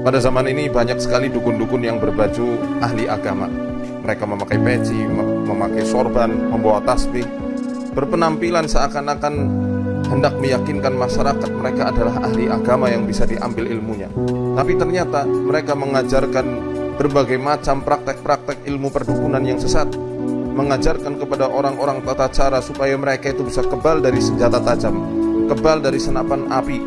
Pada zaman ini banyak sekali dukun-dukun yang berbaju ahli agama. Mereka memakai peci, memakai sorban, membawa tasbih, berpenampilan seakan-akan hendak meyakinkan masyarakat mereka adalah ahli agama yang bisa diambil ilmunya. Tapi ternyata mereka mengajarkan berbagai macam praktek-praktek ilmu perdukunan yang sesat, mengajarkan kepada orang-orang tata cara supaya mereka itu bisa kebal dari senjata tajam, kebal dari senapan api,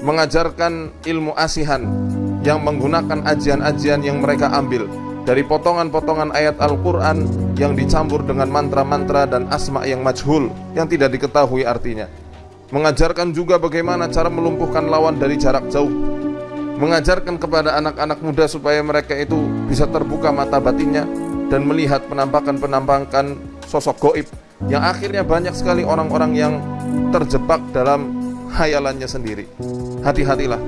mengajarkan ilmu asihan yang menggunakan ajian-ajian yang mereka ambil dari potongan-potongan ayat Al-Quran yang dicampur dengan mantra-mantra dan asma yang majhul yang tidak diketahui artinya. Mengajarkan juga bagaimana cara melumpuhkan lawan dari jarak jauh. Mengajarkan kepada anak-anak muda supaya mereka itu bisa terbuka mata batinnya dan melihat penampakan-penampakan sosok goib yang akhirnya banyak sekali orang-orang yang terjebak dalam hayalannya sendiri. Hati-hatilah,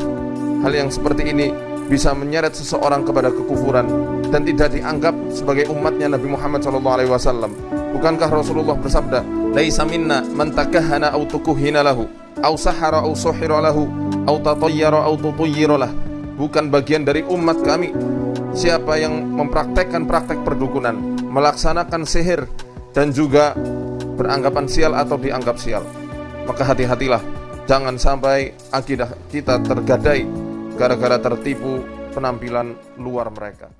hal yang seperti ini bisa menyeret seseorang kepada kekufuran dan tidak dianggap sebagai umatnya Nabi Muhammad SAW. Bukankah Rasulullah bersabda, "Laisa minna man takahhana aw tukuhina lahu, aw sahara aw suhira lahu, aw tatayyara aw tutayyira lah." Bukan bagian dari umat kami siapa yang mempraktekkan praktek perdukunan, melaksanakan sihir dan juga beranggapan sial atau dianggap sial. Maka hati-hatilah, jangan sampai akidah kita tergadai gara-gara tertipu penampilan luar mereka.